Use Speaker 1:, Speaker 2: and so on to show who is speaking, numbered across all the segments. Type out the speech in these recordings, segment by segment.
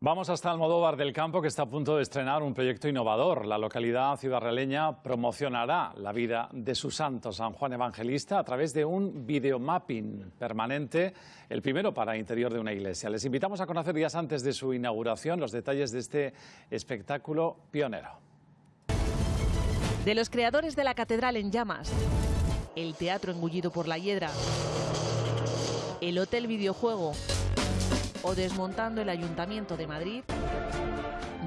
Speaker 1: Vamos hasta Almodóvar del Campo, que está a punto de estrenar un proyecto innovador. La localidad ciudadraleña promocionará la vida de su santo, San Juan Evangelista, a través de un videomapping permanente, el primero para interior de una iglesia. Les invitamos a conocer días antes de su inauguración los detalles de este espectáculo pionero.
Speaker 2: De los creadores de la Catedral en Llamas, el teatro engullido por la hiedra, el Hotel Videojuego o desmontando el Ayuntamiento de Madrid,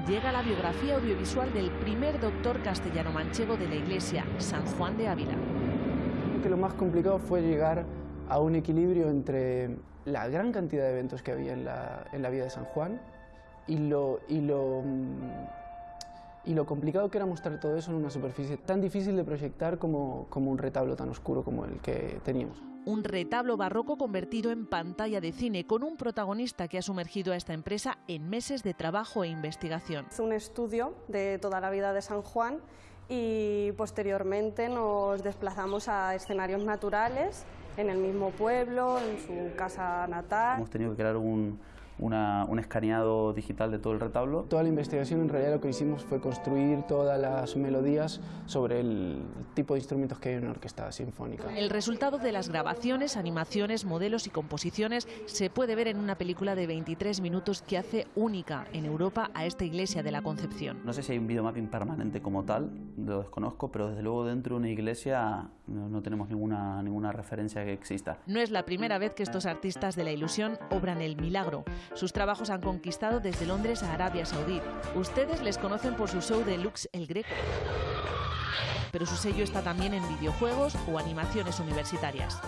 Speaker 2: llega la biografía audiovisual del primer doctor castellano-manchego de la Iglesia, San Juan de Ávila.
Speaker 3: Creo que lo más complicado fue llegar a un equilibrio entre la gran cantidad de eventos que había en la, en la vida de San Juan y lo, y lo y lo complicado que era mostrar todo eso en una superficie tan difícil de proyectar como, como un retablo tan oscuro como el que teníamos.
Speaker 2: Un retablo barroco convertido en pantalla de cine con un protagonista que ha sumergido a esta empresa en meses de trabajo e investigación.
Speaker 4: Es un estudio de toda la vida de San Juan y posteriormente nos desplazamos a escenarios naturales en el mismo pueblo, en su casa natal.
Speaker 5: Hemos tenido que crear un, un escaneado digital de todo el retablo.
Speaker 3: Toda la investigación en realidad lo que hicimos fue construir todas las melodías sobre el tipo de instrumentos que hay en una orquesta sinfónica.
Speaker 2: El resultado de las grabaciones, animaciones, modelos y composiciones se puede ver en una película de 23 minutos que hace única en Europa a esta iglesia de la Concepción.
Speaker 5: No sé si hay un videomapping permanente como tal, lo desconozco, pero desde luego dentro de una iglesia no, no tenemos ninguna, ninguna referencia que exista.
Speaker 2: No es la primera vez que estos artistas de la ilusión obran el milagro. Sus trabajos han conquistado desde Londres a Arabia Saudí. Ustedes les conocen por su show de Lux el Greco. Pero su sello está también en videojuegos o animaciones universitarias.